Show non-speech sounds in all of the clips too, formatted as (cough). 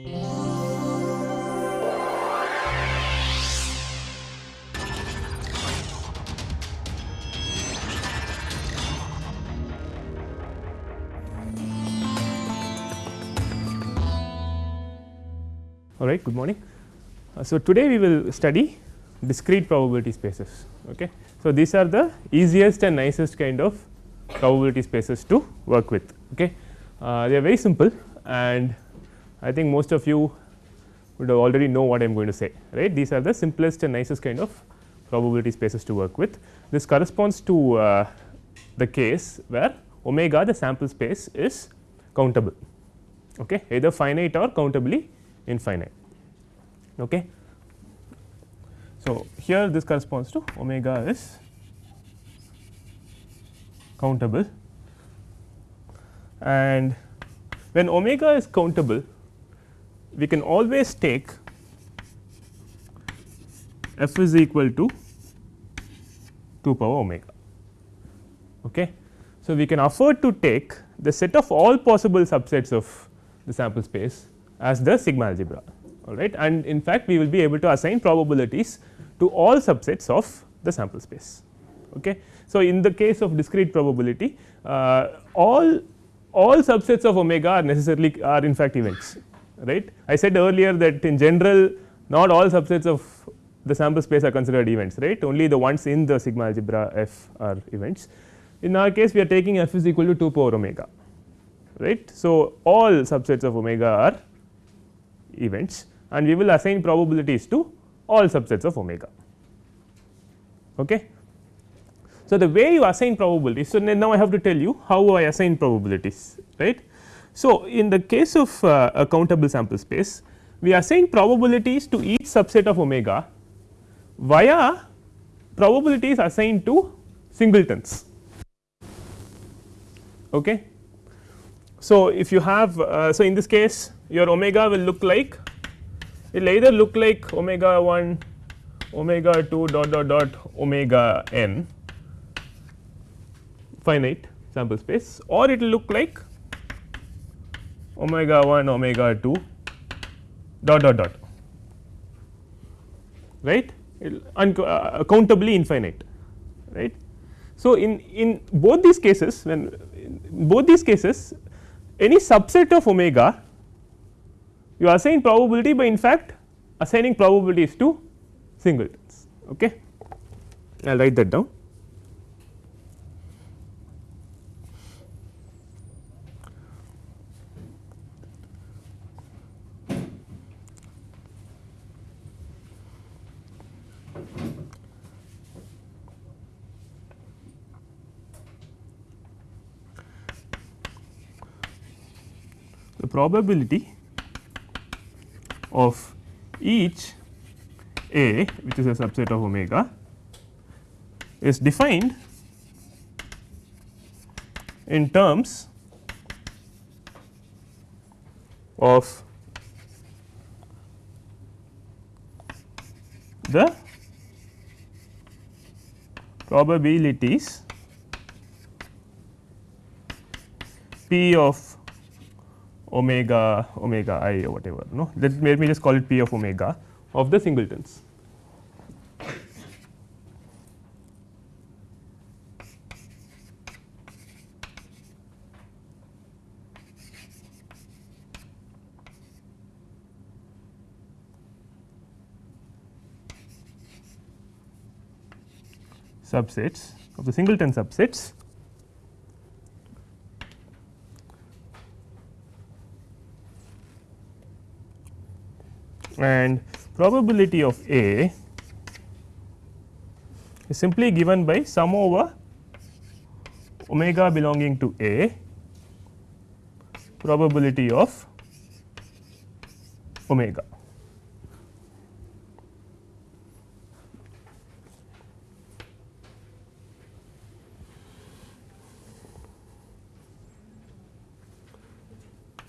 All right, good morning. Uh, so, today we will study discrete probability spaces. Okay. So, these are the easiest and nicest kind of probability spaces to work with. Okay. Uh, they are very simple and I think most of you would already know what I am going to say right. These are the simplest and nicest kind of probability spaces to work with. This corresponds to uh, the case where omega the sample space is countable okay, either finite or countably infinite. Okay. So, here this corresponds to omega is countable and when omega is countable we can always take f is equal to 2 power omega. Okay. So, we can afford to take the set of all possible subsets of the sample space as the sigma algebra all right and in fact, we will be able to assign probabilities to all subsets of the sample space. Okay. So, in the case of discrete probability uh, all all subsets of omega are necessarily are in fact events right. I said earlier that in general not all subsets of the sample space are considered events right only the ones in the sigma algebra f are events. In our case we are taking f is equal to 2 power omega right. So, all subsets of omega are events and we will assign probabilities to all subsets of omega. Okay. So, the way you assign probabilities, so now I have to tell you how I assign probabilities right. So, in the case of uh, a countable sample space we assign probabilities to each subset of omega via probabilities assigned to singletons. Okay. So, if you have uh, so in this case your omega will look like it will either look like omega 1 omega 2 dot dot dot omega n finite sample space or it will look like omega 1 omega 2 dot dot dot right uh, countably infinite right. So, in in both these cases when both these cases any subset of omega you assign probability by in fact assigning probabilities to singletons. Okay. I will write that down. Probability of each a which is a subset of omega is defined in terms of the probabilities p of omega omega i or whatever no let, let me just call it p of omega of the singletons. subsets of the singleton subsets and probability of A is simply given by sum over omega belonging to A probability of omega.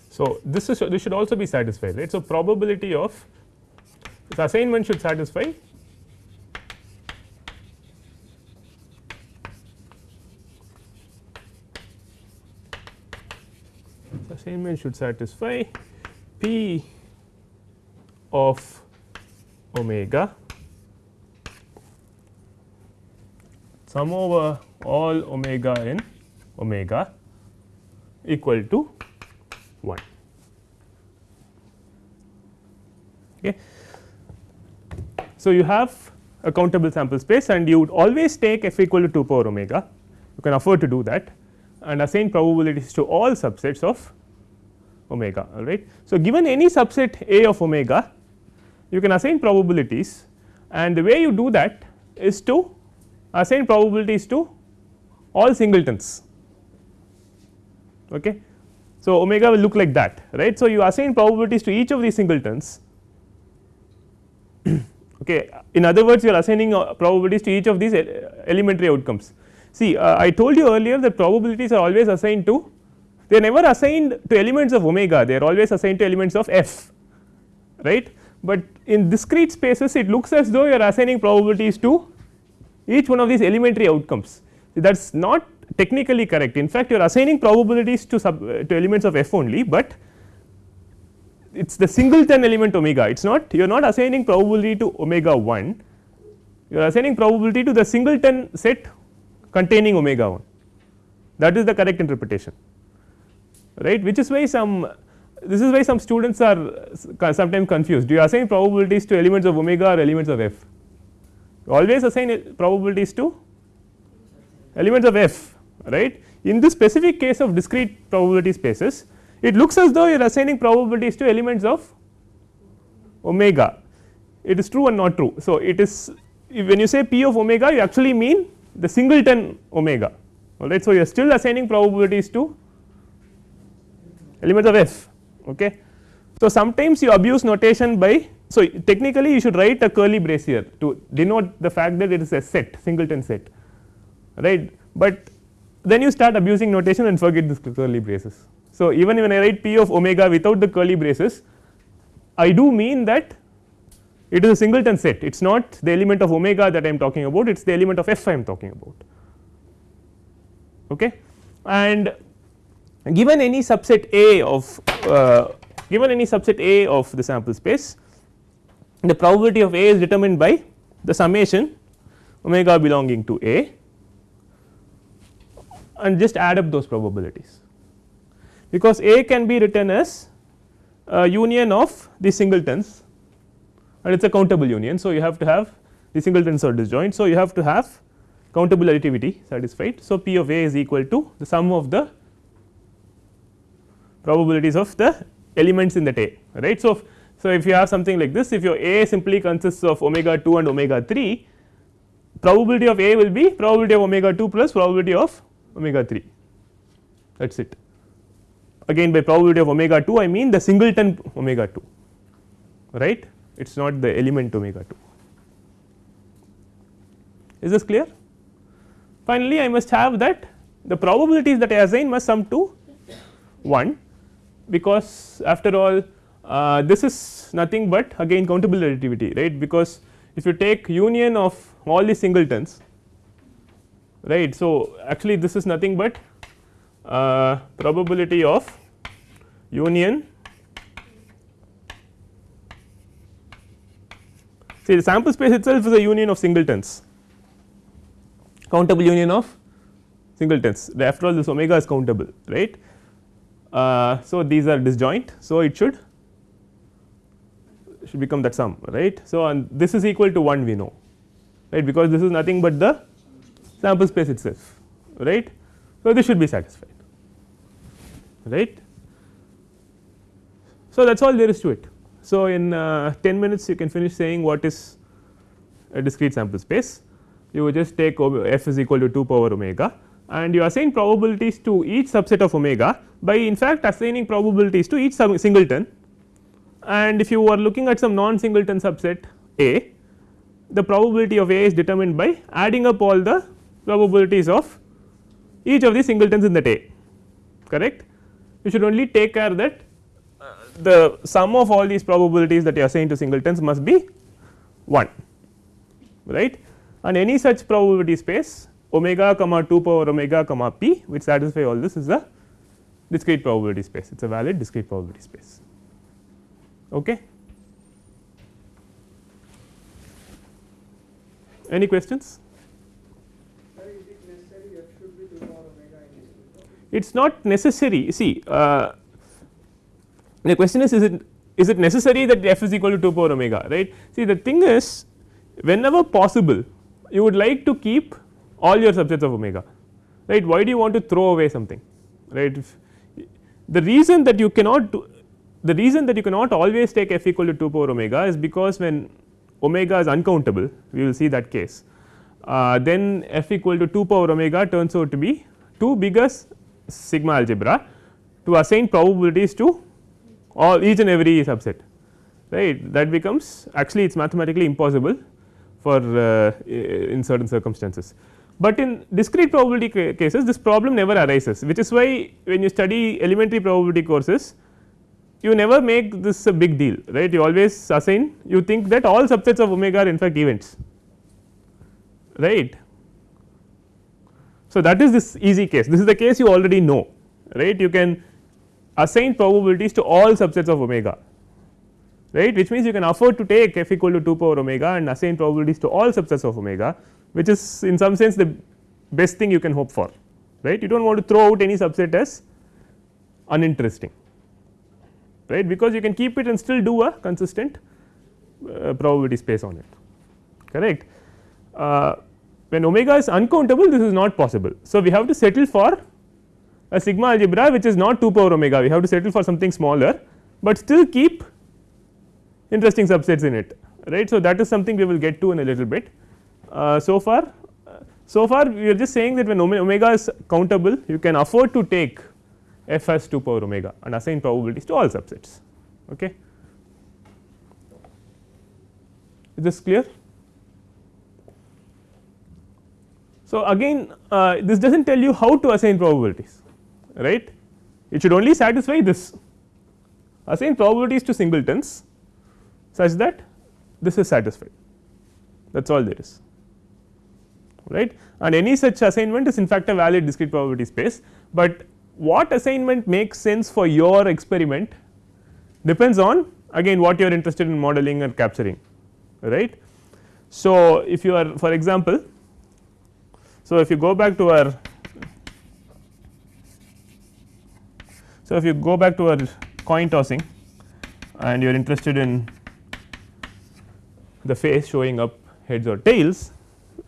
So, this is this should also be satisfied right. So, probability of this assignment should satisfy assignment should satisfy p of omega sum over all omega in omega equal to 1. Okay. So, you have a countable sample space and you would always take f equal to 2 power omega you can afford to do that and assign probabilities to all subsets of omega all right. So, given any subset A of omega you can assign probabilities and the way you do that is to assign probabilities to all singletons. Okay. So, omega will look like that right. So, you assign probabilities to each of these singletons (clears throat) okay. in other words you are assigning uh, probabilities to each of these elementary outcomes. See uh, I told you earlier that probabilities are always assigned to they are never assigned to elements of omega they are always assigned to elements of f right, but in discrete spaces it looks as though you are assigning probabilities to each one of these elementary outcomes that is not technically correct in fact you are assigning probabilities to sub uh, to elements of f only, but it is the singleton element omega. It is not you are not assigning probability to omega 1 you are assigning probability to the singleton set containing omega 1 that is the correct interpretation. Right? Which is why some this is why some students are sometimes confused. Do you assign probabilities to elements of omega or elements of f? You always assign uh, probabilities to elements of f right? In this specific case of discrete probability spaces it looks as though you are assigning probabilities to elements of omega it is true and not true. So, it is when you say p of omega you actually mean the singleton omega alright. So, you are still assigning probabilities to elements of f okay. So, sometimes you abuse notation by so technically you should write a curly brace here to denote the fact that it is a set singleton set right, but then you start abusing notation and forget this curly braces. So, even when I write p of omega without the curly braces I do mean that it is a singleton set. It is not the element of omega that I am talking about it is the element of f I am talking about. Okay. And given any subset A of uh, given any subset A of the sample space the probability of A is determined by the summation omega belonging to A. And just add up those probabilities because A can be written as a union of the singletons and it is a countable union. So, you have to have the singletons are disjoint. So, you have to have countable additivity satisfied. So, P of A is equal to the sum of the probabilities of the elements in that A right. So, so if you have something like this if your A simply consists of omega 2 and omega 3 probability of A will be probability of omega 2 plus probability of omega 3 that is it. Again by probability of omega 2 I mean the singleton omega 2 right it is not the element omega 2. Is this clear? Finally, I must have that the probabilities that I assign must sum to 1 because after all uh, this is nothing but again countable additivity right because if you take union of all the singletons right. So, actually this is nothing but uh, probability of union See the sample space itself is a union of singletons, countable union of singletons after all this omega is countable right. Uh, so, these are disjoint. So, it should should become that sum right. So, and this is equal to 1 we know right because this is nothing but the sample space itself right. So, this should be satisfied right. So, that is all there is to it. So, in uh, 10 minutes you can finish saying what is a discrete sample space you just take f is equal to 2 power omega and you assign probabilities to each subset of omega by in fact assigning probabilities to each singleton and if you are looking at some non singleton subset A the probability of A is determined by adding up all the probabilities of each of the singletons in that A correct you should only take care that uh, the sum of all these probabilities that you assign to singletons must be 1 right? And any such probability space omega comma 2 power omega comma p which satisfy all this is a discrete probability space. It is a valid discrete probability space. Okay? Any questions? It is not necessary see uh, the question is is it is it necessary that f is equal to 2 power omega right. See the thing is whenever possible you would like to keep all your subsets of omega right why do you want to throw away something right. If the reason that you cannot do the reason that you cannot always take f equal to 2 power omega is because when omega is uncountable we will see that case uh, then f equal to 2 power omega turns out to be too big a sigma algebra to assign probabilities to all each and every subset right that becomes actually it is mathematically impossible for uh, in certain circumstances. But in discrete probability cases this problem never arises which is why when you study elementary probability courses you never make this a big deal right you always assign you think that all subsets of omega are in fact events right. So, that is this easy case. This is the case you already know right? You can assign probabilities to all subsets of omega right? Which means you can afford to take f equal to 2 power omega and assign probabilities to all subsets of omega which is in some sense the best thing you can hope for right? You do not want to throw out any subset as uninteresting right? Because you can keep it and still do a consistent uh, probability space on it correct. Uh, when omega is uncountable this is not possible. So, we have to settle for a sigma algebra which is not 2 power omega we have to settle for something smaller, but still keep interesting subsets in it right. So, that is something we will get to in a little bit. Uh, so far so far we are just saying that when omega is countable you can afford to take f as 2 power omega and assign probabilities to all subsets. Okay. Is this clear? So, again uh, this does not tell you how to assign probabilities right? It should only satisfy this. Assign probabilities to singletons such that this is satisfied. That is all there is right? And any such assignment is in fact a valid discrete probability space, but what assignment makes sense for your experiment depends on again what you are interested in modeling and capturing right. So, if you are for example, so if you go back to our so if you go back to our coin tossing and you are interested in the face showing up heads or tails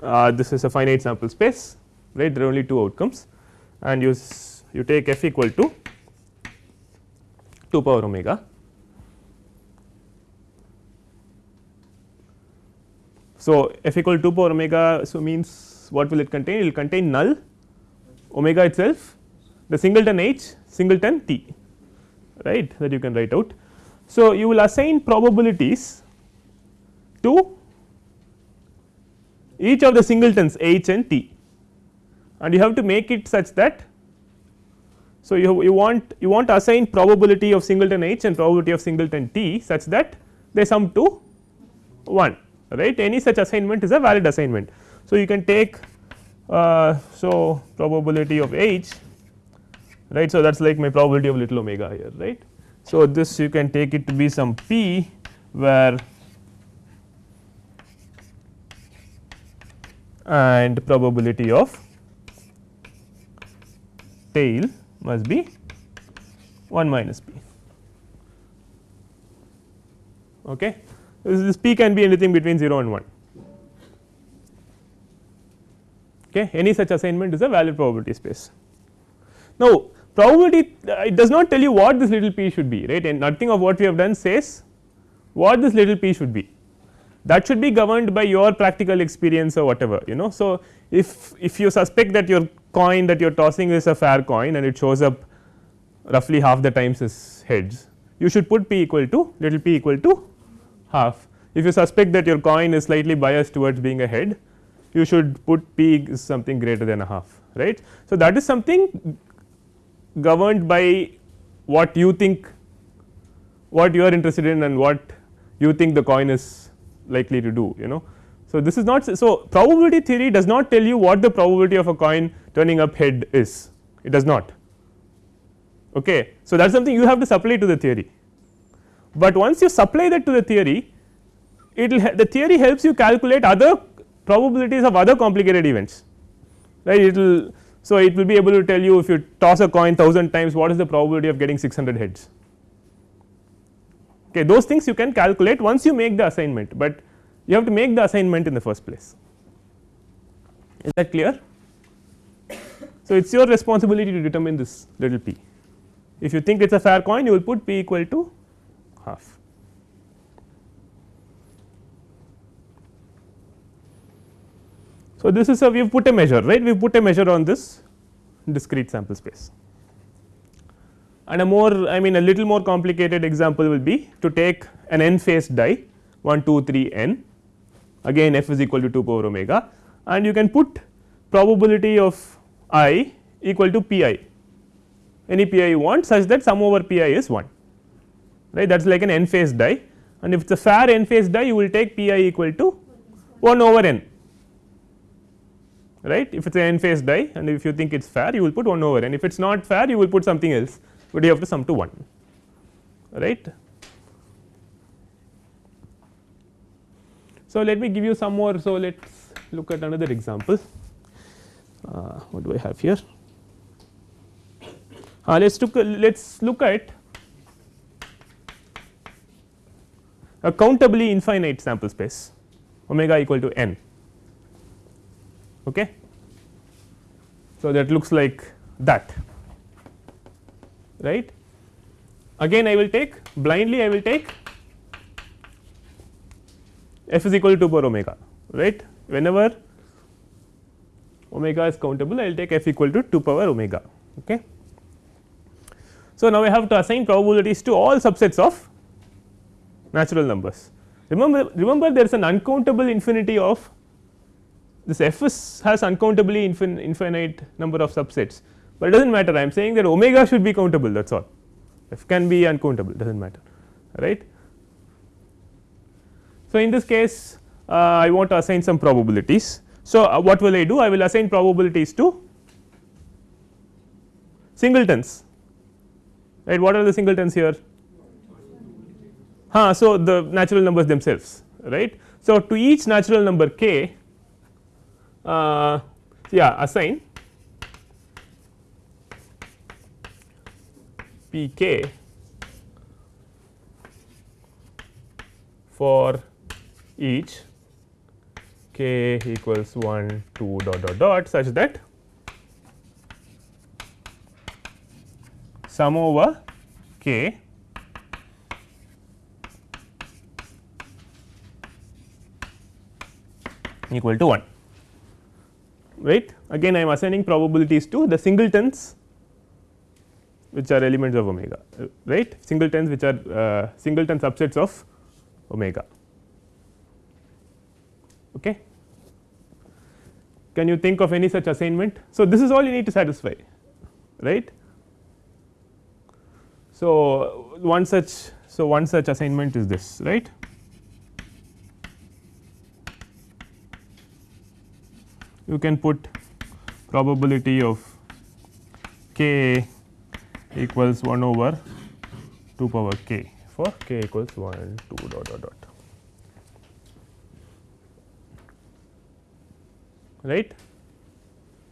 uh, this is a finite sample space right? There are only two outcomes. And you you take f equal to 2 power omega. So f equal to 2 power omega so means what will it contain? It will contain null omega itself the singleton h singleton t right that you can write out. So you will assign probabilities to each of the singletons h and t. And you have to make it such that so you, you want you want to assign probability of singleton h and probability of singleton t such that they sum to 1 right? Any such assignment is a valid assignment. So, you can take uh, so probability of h right so that is like my probability of little omega here right. So, this you can take it to be some p where and probability of tail must be 1 minus p. Okay. This, this p can be anything between 0 and 1. Okay. Any such assignment is a valid probability space. Now, probability uh, it does not tell you what this little p should be right and nothing of what we have done says what this little p should be that should be governed by your practical experience or whatever you know. So, if, if you suspect that your coin that you are tossing is a fair coin and it shows up roughly half the times as heads you should put p equal to little p equal to half. If you suspect that your coin is slightly biased towards being a head you should put p is something greater than a half right. So, that is something governed by what you think what you are interested in and what you think the coin is likely to do you know. So, this is not so probability theory does not tell you what the probability of a coin turning up head is it does not okay. So, that is something you have to supply to the theory, but once you supply that to the theory it will the theory helps you calculate other probabilities of other complicated events right it will. So, it will be able to tell you if you toss a coin 1000 times what is the probability of getting 600 heads okay those things you can calculate once you make the assignment, but you have to make the assignment in the first place is that clear. So, it is your responsibility to determine this little p if you think it is a fair coin you will put p equal to half. So, this is a we have put a measure right? We have put a measure on this discrete sample space. And a more I mean a little more complicated example will be to take an n phase die 1 2 3 n. Again f is equal to 2 power omega. And you can put probability of i equal to p i any p i you want such that sum over p i is 1 right? That is like an n phase die and if it is a fair n phase die you will take p i equal to 1 over n right? If it is an n phase die and if you think it is fair you will put 1 over. N if it is not fair you will put something else. But you have to sum to 1 right. So, let me give you some more. So let us look at another example. Uh, what do I have here? Uh, let us look let us look at a countably infinite sample space omega equal to n okay. So, that looks like that right again I will take blindly I will take f is equal to 2 power omega right whenever omega is countable I will take f equal to 2 power omega okay. So, now I have to assign probabilities to all subsets of natural numbers remember remember there is an uncountable infinity of this f has uncountably infin infinite number of subsets, but it does not matter I am saying that omega should be countable that is all f can be uncountable does not matter right. So, in this case uh, I want to assign some probabilities. So, uh, what will I do I will assign probabilities to singletons right what are the singletons here huh, so the natural numbers themselves right. So, to each natural number k uh, yeah assign p k. For each k equals 1 2 dot dot dot such that sum over k equal to 1 right again I am assigning probabilities to the singletons which are elements of omega right singletons which are uh, singleton subsets of omega okay. Can you think of any such assignment? So, this is all you need to satisfy right. So, one such so one such assignment is this right you can put probability of k equals 1 over 2 power k for k equals 1 2 dot dot dot right.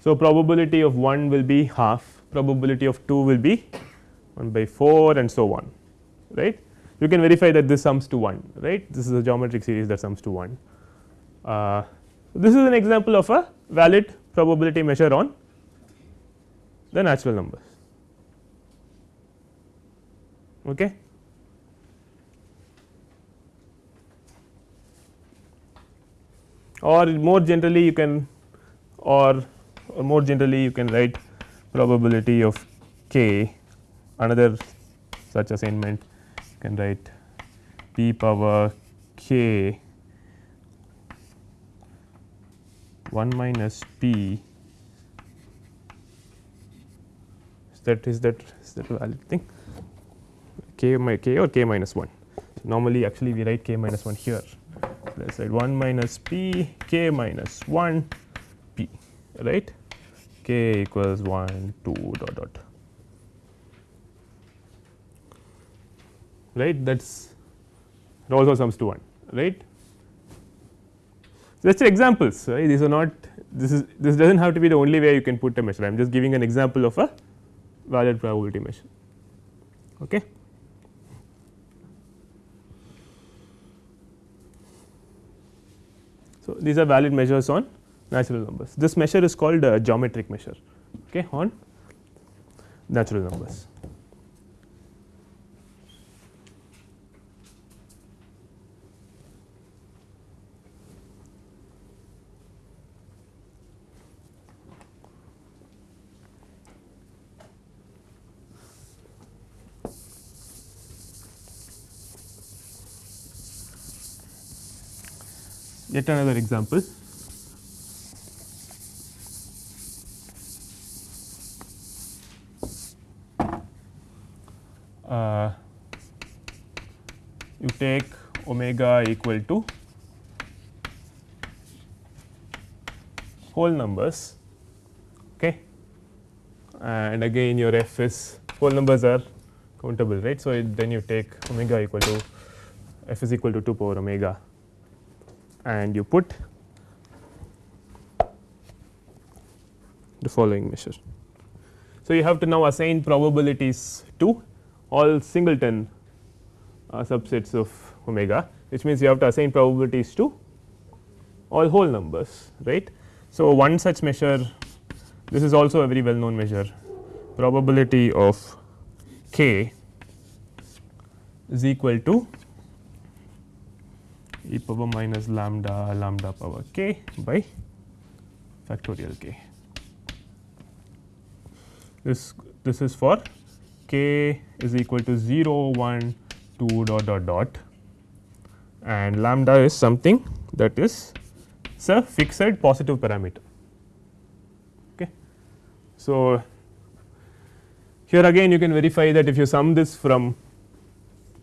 So, probability of 1 will be half probability of 2 will be 1 by 4 and so on right. You can verify that this sums to 1 right this is a geometric series that sums to 1. Uh, this is an example of a valid probability measure on the natural numbers. Okay. Or more generally you can or, or more generally you can write probability of k another such assignment you can write p power k 1 minus p is that is that is that a valid thing? K my k or k minus 1. So, normally actually we write k minus 1 here. Let us write 1 minus p k minus 1 p right? K equals 1 2 dot dot. Right? That is it also sums to 1 right just examples right these are not this is this does not have to be the only way you can put a measure I am just giving an example of a valid probability measure. Okay. So, these are valid measures on natural numbers. This measure is called a geometric measure okay, on natural numbers. Yet another example. Uh, you take omega equal to whole numbers okay and again your f is whole numbers are countable right. So, it, then you take omega equal to f is equal to 2 power omega and you put the following measure. So, you have to now assign probabilities to all singleton uh, subsets of omega which means you have to assign probabilities to all whole numbers right. So, one such measure this is also a very well known measure probability of k is equal to e power minus lambda lambda power k by factorial k. This this is for k is equal to 0 1 2 dot dot dot and lambda is something that is it's a fixed positive parameter. Okay. So, here again you can verify that if you sum this from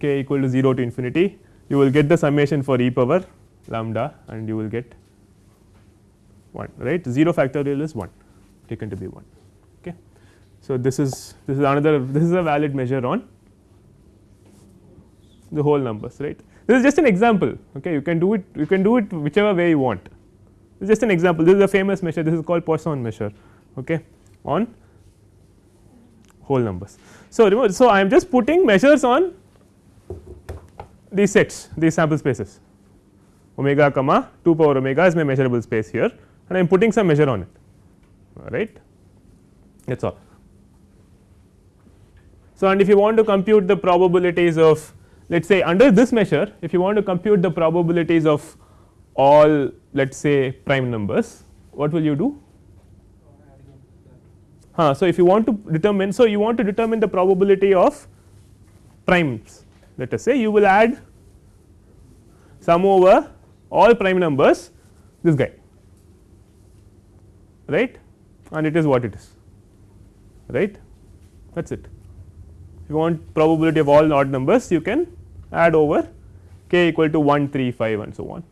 k equal to 0 to infinity you will get the summation for e power lambda and you will get 1 right? 0 factorial is 1 taken to be 1 okay. So, this is this is another this is a valid measure on the whole numbers right? This is just an example okay? You can do it you can do it whichever way you want. This is just an example. This is a famous measure. This is called Poisson measure okay? On whole numbers. So, so I am just putting measures on these sets these sample spaces omega comma 2 power omega is my measurable space here and I am putting some measure on it right that is all. So, and if you want to compute the probabilities of let us say under this measure if you want to compute the probabilities of all let us say prime numbers what will you do? Huh, so, if you want to determine so you want to determine the probability of primes let us say you will add sum over all prime numbers this guy right and it is what it is right that is it. If you want probability of all odd numbers you can add over k equal to 1 3 5 and so on.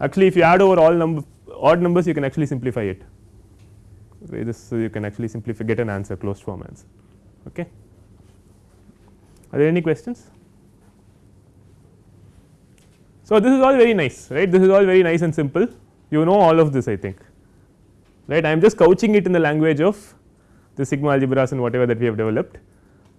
Actually if you add over all number odd numbers you can actually simplify it okay, this so you can actually simplify get an answer closed form answer okay. Are there any questions? So, this is all very nice right? This is all very nice and simple. You know all of this I think. Right? I am just couching it in the language of the sigma algebras and whatever that we have developed.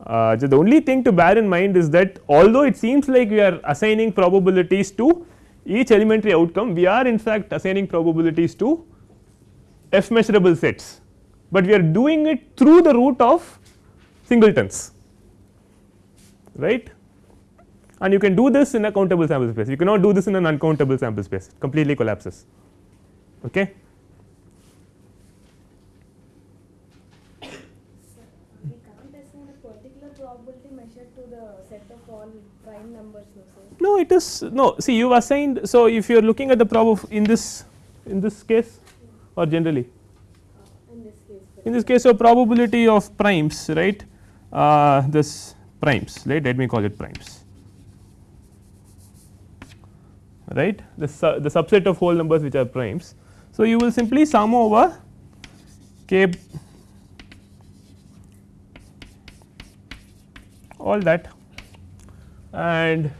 Uh, the only thing to bear in mind is that although it seems like we are assigning probabilities to each elementary outcome we are in fact assigning probabilities to f measurable sets, but we are doing it through the root of singletons. Right and you can do this in a countable sample space. You cannot do this in an uncountable sample space. It completely collapses. Okay? No it is no. See you assigned so if you are looking at the prob of in this in this case or generally? In this case in this case so probability of primes right? Uh, this primes right? Let me call it primes right the, su the subset of whole numbers which are primes. So, you will simply sum over k all that and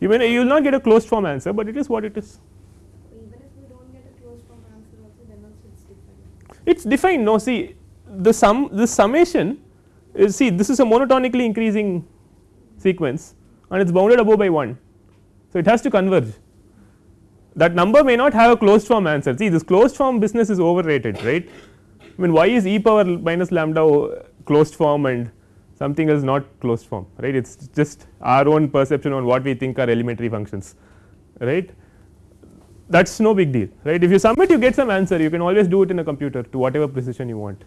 you may you will not get a closed form answer, but it is what it is. It's defined. It is defined no see the sum the summation is see this is a monotonically increasing sequence and it is bounded above by 1. So, it has to converge that number may not have a closed form answer. See this closed form business is overrated right? I mean why is e power minus lambda closed form and something else not closed form right? It is just our own perception on what we think are elementary functions right? That is no big deal right? If you submit you get some answer. You can always do it in a computer to whatever precision you want.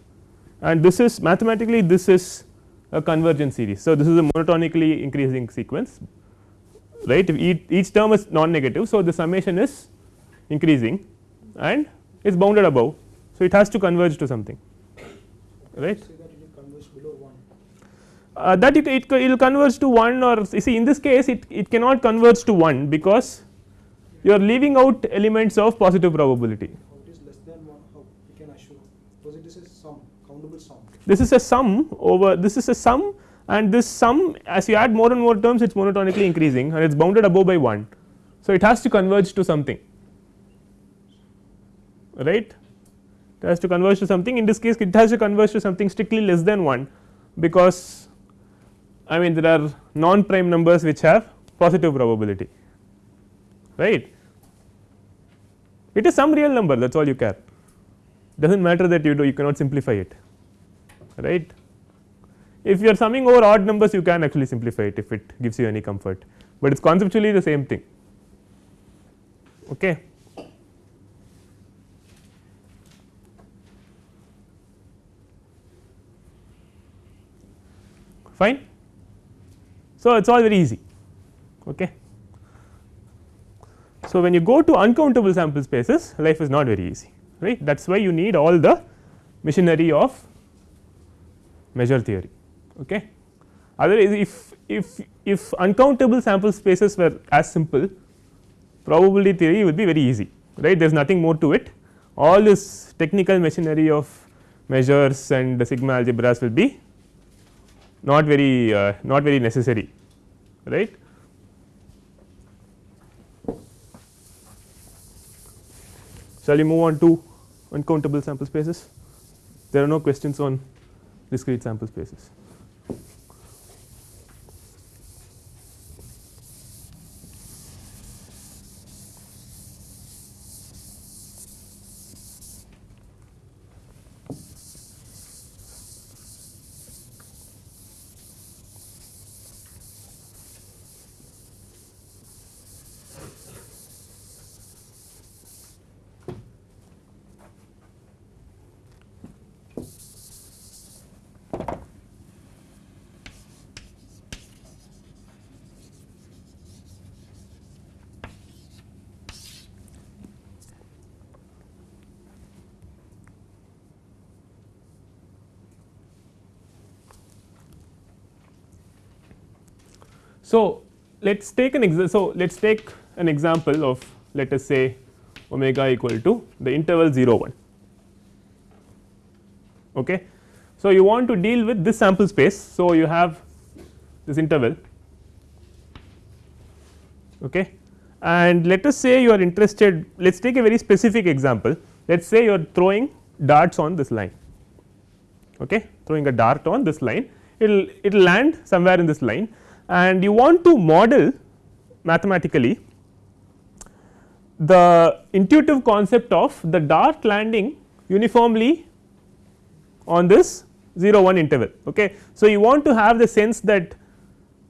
And this is mathematically this is a convergent series. So, this is a monotonically increasing sequence right each, each term is non negative. So, the summation is increasing and is bounded above. So, it has to converge to something right uh, that it, it, will converge to 1 or you see in this case it, it cannot converge to 1 because you are leaving out elements of positive probability. How it is less than 1 how we can assure because it is a sum countable sum. This is a sum over this is a sum and this sum as you add more and more terms it is monotonically increasing and it is bounded above by 1. So, it has to converge to something. Right? It has to converge to something. In this case it has to converge to something strictly less than 1 because I mean there are non prime numbers which have positive probability. Right? It is some real number. That is all you care. Does not matter that you do. You cannot simplify it. Right if you are summing over odd numbers you can actually simplify it if it gives you any comfort, but it is conceptually the same thing. Okay. Fine. So, it is all very easy. Okay. So, when you go to uncountable sample spaces life is not very easy right that is why you need all the machinery of measure theory okay. Otherwise if, if, if uncountable sample spaces were as simple probability theory would be very easy right there is nothing more to it all this technical machinery of measures and the sigma algebras will be not very uh, not very necessary right. Shall we move on to uncountable sample spaces? There are no questions on discrete sample spaces. So, let us take an example. So, let us take an example of let us say omega equal to the interval 0 1. Okay. So, you want to deal with this sample space. So, you have this interval okay. and let us say you are interested let us take a very specific example let us say you are throwing darts on this line okay throwing a dart on this line it will it will land somewhere in this line and you want to model mathematically the intuitive concept of the dart landing uniformly on this 0 1 interval. Okay. So, you want to have the sense that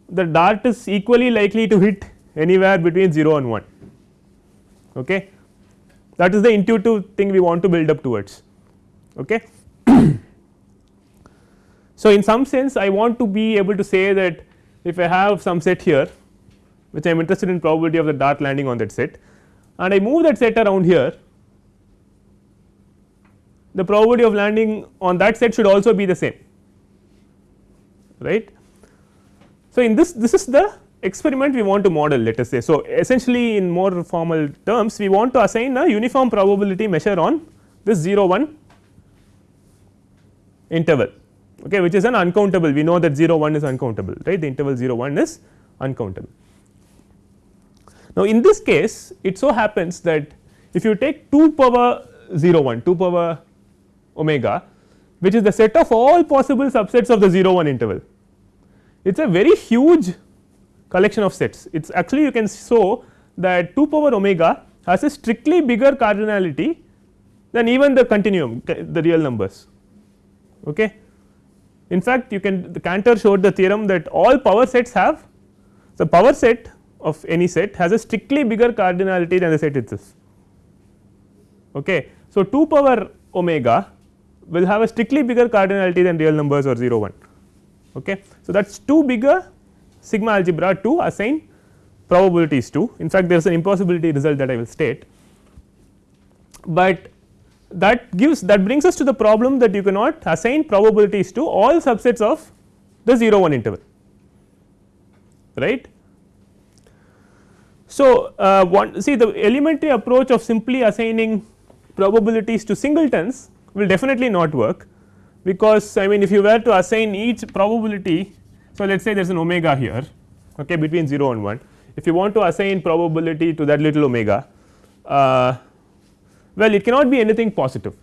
the dart is equally likely to hit anywhere between 0 and 1 okay. that is the intuitive thing we want to build up towards. Okay. (clears throat) so, in some sense I want to be able to say that if I have some set here which I am interested in probability of the dart landing on that set and I move that set around here the probability of landing on that set should also be the same right. So, in this this is the experiment we want to model let us say. So, essentially in more formal terms we want to assign a uniform probability measure on this 0 1 interval okay, which is an uncountable we know that 0 1 is uncountable right the interval 0 1 is uncountable. Now, in this case it so happens that if you take 2 power 0 1 2 power omega which is the set of all possible subsets of the 0 1 interval. It is a very huge collection of sets. It is actually you can show that 2 power omega has a strictly bigger cardinality than even the continuum the real numbers. Okay. In fact, you can the Cantor showed the theorem that all power sets have the power set of any set has a strictly bigger cardinality than the set itself. Okay. So, 2 power omega will have a strictly bigger cardinality than real numbers or 0 1. Okay. So, that is 2 bigger sigma algebra to assign probabilities to in fact there is an impossibility result that I will state, but that gives that brings us to the problem that you cannot assign probabilities to all subsets of the 0 1 interval right. So, uh, one see the elementary approach of simply assigning probabilities to singletons will definitely not work because I mean if you were to assign each probability. So, let us say there is an omega here okay, between 0 and 1 if you want to assign probability to that little omega uh, well it cannot be anything positive.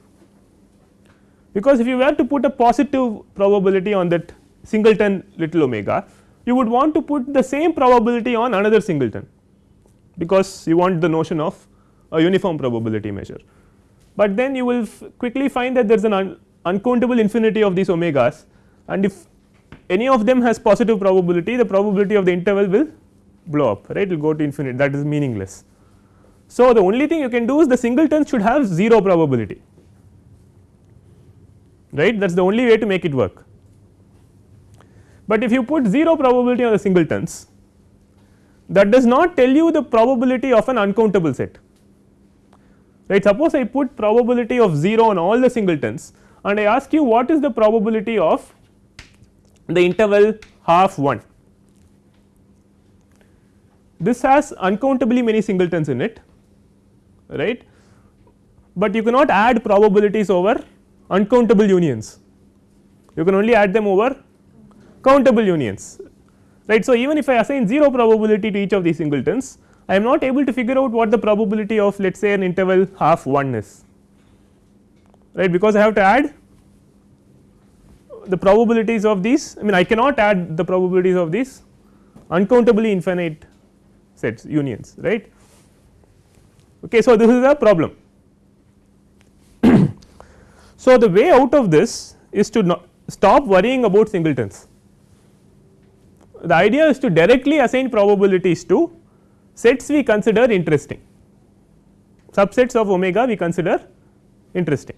Because if you were to put a positive probability on that singleton little omega you would want to put the same probability on another singleton. Because you want the notion of a uniform probability measure. But then you will quickly find that there is an un uncountable infinity of these omegas. And if any of them has positive probability the probability of the interval will blow up right? It will go to infinite that is meaningless. So, the only thing you can do is the singleton should have 0 probability. Right? That is the only way to make it work. But if you put 0 probability on the singletons that does not tell you the probability of an uncountable set. Right? Suppose I put probability of 0 on all the singletons and I ask you what is the probability of the interval half 1 this has uncountably many singletons in it right, but you cannot add probabilities over uncountable unions you can only add them over countable unions right. So, even if I assign 0 probability to each of these singletons I am not able to figure out what the probability of let us say an interval half 1 is right because I have to add the probabilities of these I mean I cannot add the probabilities of these uncountably infinite sets unions right. Okay, so, this is a problem. (clears throat) so, the way out of this is to stop worrying about singletons. The idea is to directly assign probabilities to sets we consider interesting subsets of omega we consider interesting.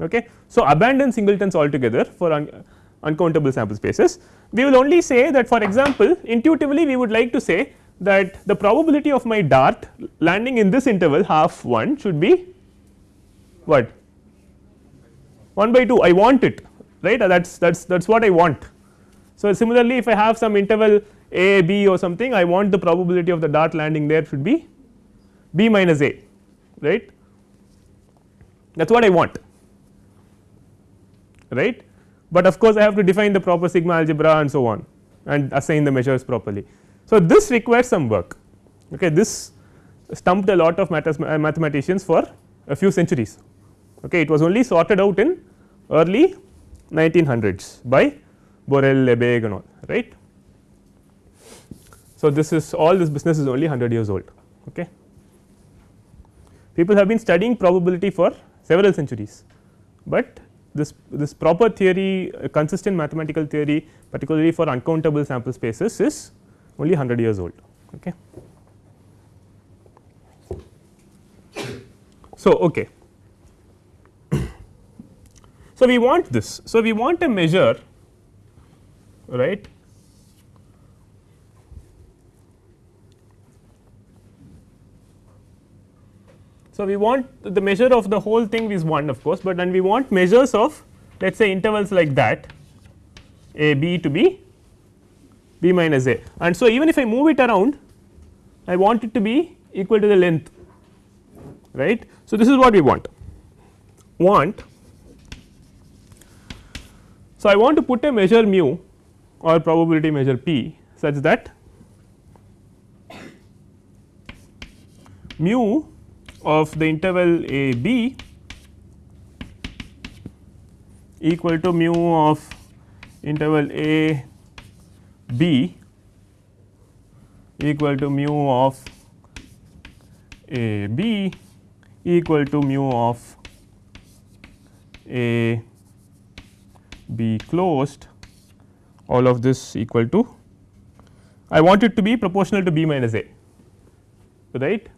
Okay. So, abandon singletons altogether for un uncountable sample spaces we will only say that for example, intuitively we would like to say that the probability of my dart landing in this interval half 1 should be what? 1 by 2 I want it right? That is that is that is what I want. So, similarly if I have some interval a b or something I want the probability of the dart landing there should be b minus a right? That is what I want right, but of course I have to define the proper sigma algebra and so on and assign the measures properly. So, this requires some work okay this stumped a lot of uh, mathematicians for a few centuries okay it was only sorted out in early 1900s by Borel, Lebesgue and all right. So, this is all this business is only 100 years old. Okay. People have been studying probability for several centuries, but this this proper theory uh, consistent mathematical theory particularly for uncountable sample spaces is only 100 years old. Okay. So, okay. (clears throat) so, we want this. So, we want a measure right So, we want the measure of the whole thing is 1 of course, but then we want measures of let us say intervals like that a b to be b minus a and so even if I move it around I want it to be equal to the length right. So, this is what we want want. So, I want to put a measure mu or probability measure p such that mu of the interval a b equal to mu of interval a b equal to mu of a b equal to mu of a b closed all of this equal to I want it to be proportional to b minus a right.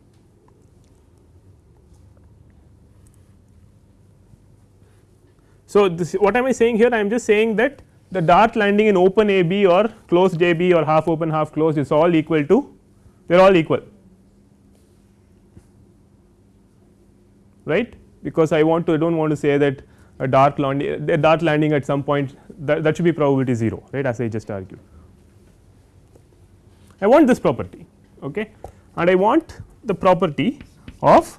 So, this what am I saying here I am just saying that the dart landing in open a b or closed a b or half open half closed is all equal to they are all equal right because I want to I do not want to say that a dart landing a dart landing at some point that, that should be probability 0 right as I just argued. I want this property okay and I want the property of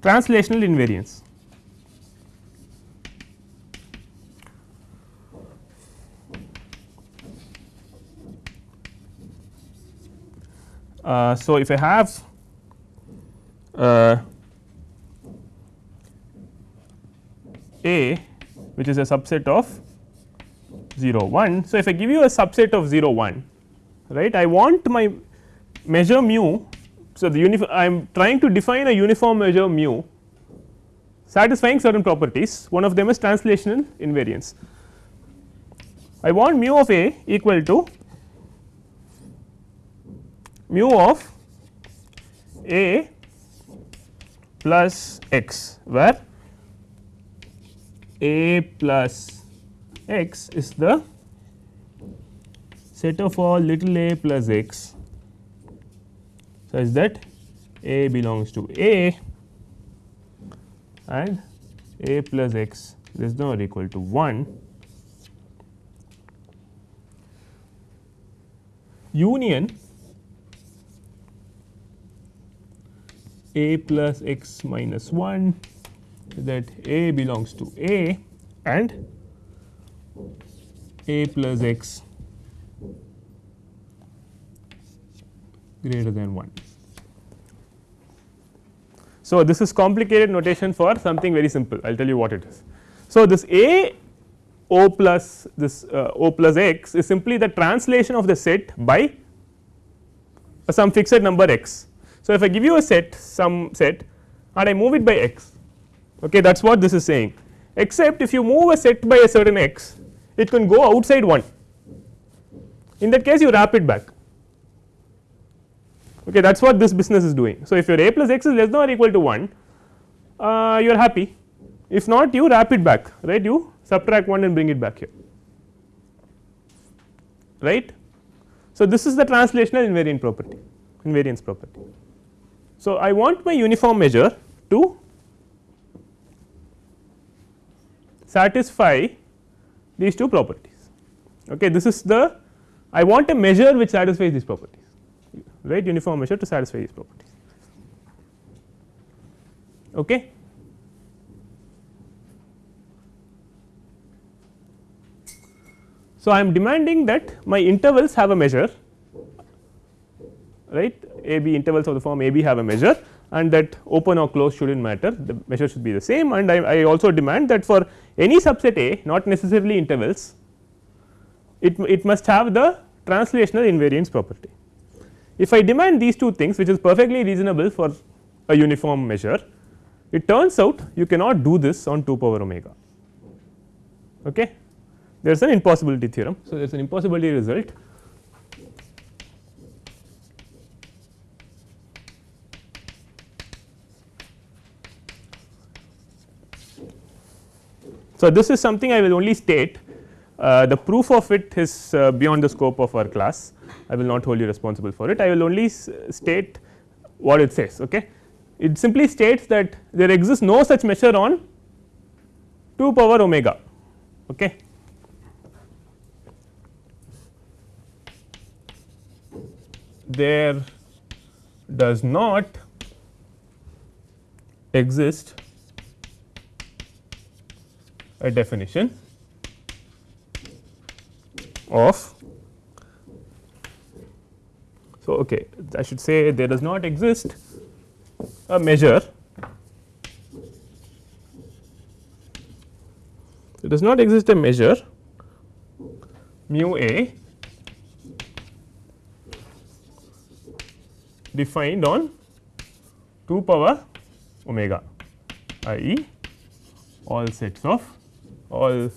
translational invariance. Uh, so, if I have uh, A which is a subset of 0 1. So, if I give you a subset of 0 1 right I want my measure mu. So, the I am trying to define a uniform measure mu satisfying certain properties one of them is translational invariance. I want mu of A equal to mu of A plus x where A plus x is the set of all little a plus x such that a belongs to a and a plus x than or equal to 1 union a plus x minus 1 that a belongs to a and a plus x greater than 1. So, this is complicated notation for something very simple I will tell you what it is. So, this a o plus this uh, o plus x is simply the translation of the set by some fixed number x. So, if I give you a set some set and I move it by x okay, that is what this is saying except if you move a set by a certain x it can go outside 1 in that case you wrap it back okay that is what this business is doing. So, if your a plus x is less than or equal to 1 uh, you are happy if not you wrap it back right you subtract 1 and bring it back here right. So, this is the translational invariant property invariance property. So, I want my uniform measure to satisfy these two properties okay this is the I want a measure which satisfies these properties right uniform measure to satisfy these properties. Okay. So, I am demanding that my intervals have a measure right a b intervals of the form a b have a measure and that open or closed should not matter the measure should be the same and I, I also demand that for any subset A not necessarily intervals it, it must have the translational invariance property. If I demand these two things which is perfectly reasonable for a uniform measure, it turns out you cannot do this on 2 power omega. Okay. There is an impossibility theorem. So, there is an impossibility result So, this is something I will only state. Uh, the proof of it is uh, beyond the scope of our class. I will not hold you responsible for it. I will only state what it says okay? It simply states that there exists no such measure on 2 power omega okay? There does not exist a definition of so okay I should say there does not exist a measure there does not exist a measure mu a defined on 2 power omega i e all sets of all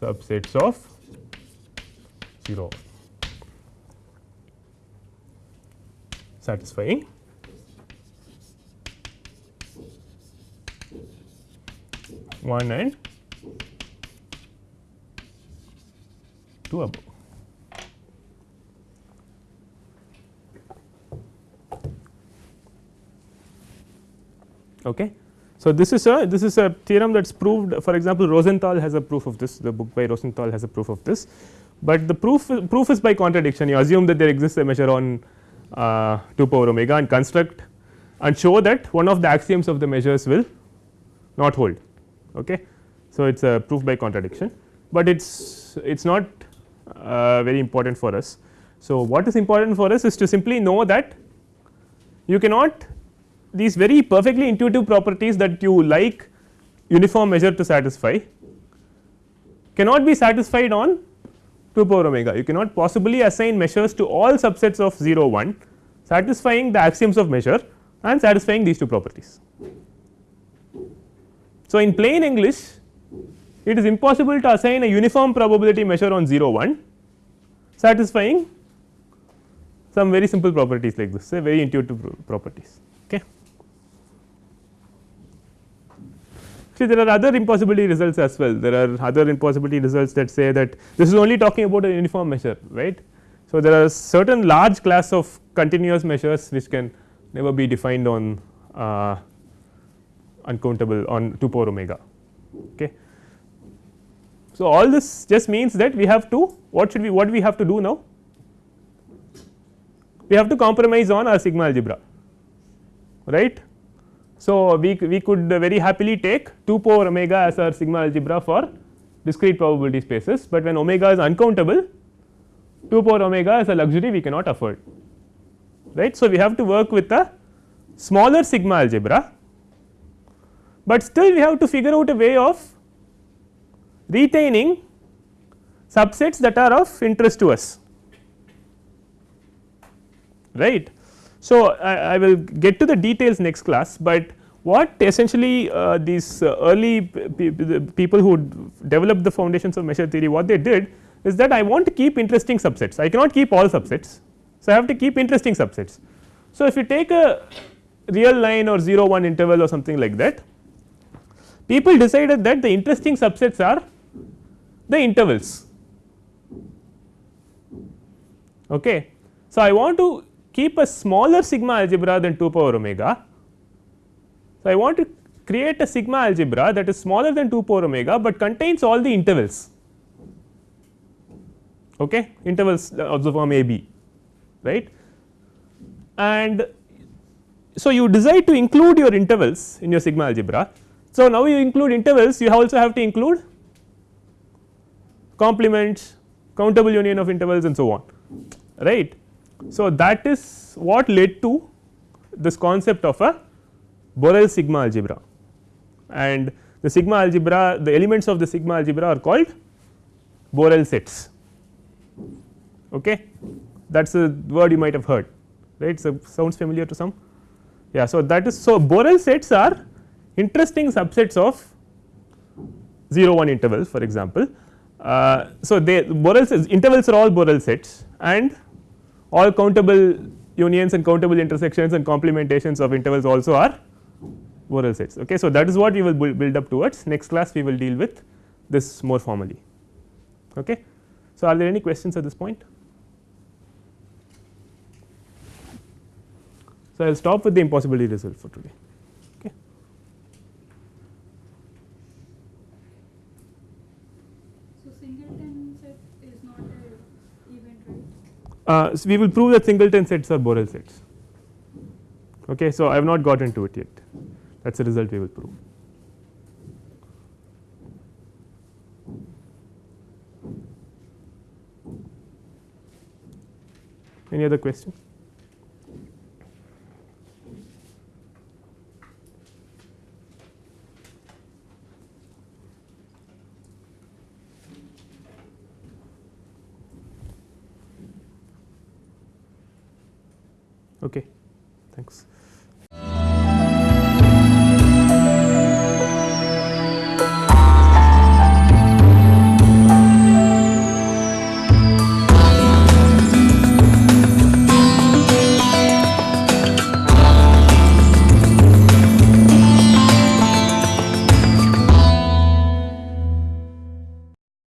subsets of 0 satisfying one and two above. Okay. So, this is a this is a theorem that is proved for example, Rosenthal has a proof of this the book by Rosenthal has a proof of this, but the proof proof is by contradiction you assume that there exists a measure on uh, 2 power omega and construct and show that one of the axioms of the measures will not hold. Okay. So, it is a proof by contradiction, but it is it is not uh, very important for us. So, what is important for us is to simply know that you cannot these very perfectly intuitive properties that you like uniform measure to satisfy cannot be satisfied on 2 power omega. You cannot possibly assign measures to all subsets of 0 1 satisfying the axioms of measure and satisfying these two properties. So, in plain English it is impossible to assign a uniform probability measure on 0 1 satisfying some very simple properties like this say very intuitive properties. Okay. See there are other impossibility results as well there are other impossibility results that say that this is only talking about a uniform measure right. So, there are certain large class of continuous measures which can never be defined on uh, uncountable on 2 power omega. Okay. So, all this just means that we have to what should we what we have to do now? We have to compromise on our sigma algebra right. So, we, we could very happily take 2 power omega as our sigma algebra for discrete probability spaces, but when omega is uncountable 2 power omega is a luxury we cannot afford right. So, we have to work with a smaller sigma algebra, but still we have to figure out a way of retaining subsets that are of interest to us right. So, I, I will get to the details next class, but what essentially uh, these uh, early people who developed the foundations of measure theory what they did is that I want to keep interesting subsets I cannot keep all subsets. So, I have to keep interesting subsets. So, if you take a real line or 0 1 interval or something like that people decided that the interesting subsets are the intervals. Okay. So, I want to keep a smaller sigma algebra than 2 power omega. So, I want to create a sigma algebra that is smaller than 2 power omega, but contains all the intervals okay, intervals uh, of the form a b right. And so, you decide to include your intervals in your sigma algebra. So, now you include intervals you also have to include complements, countable union of intervals and so on right. So, that is what led to this concept of a Borel sigma algebra. And the sigma algebra the elements of the sigma algebra are called Borel sets. Okay? That is a word you might have heard right? So sounds familiar to some? Yeah so that is so Borel sets are interesting subsets of 0 1 intervals for example. Uh, so, they Borel sets intervals are all Borel sets and all countable unions and countable intersections and complementations of intervals also are Borel sets. Okay. So, that is what we will build up towards next class we will deal with this more formally. Okay. So, are there any questions at this point? So, I will stop with the impossibility result for today. Uh, so we will prove that singleton sets are Borel sets. Okay, so I have not got into it yet. That is the result we will prove. Any other question? Okay, thanks.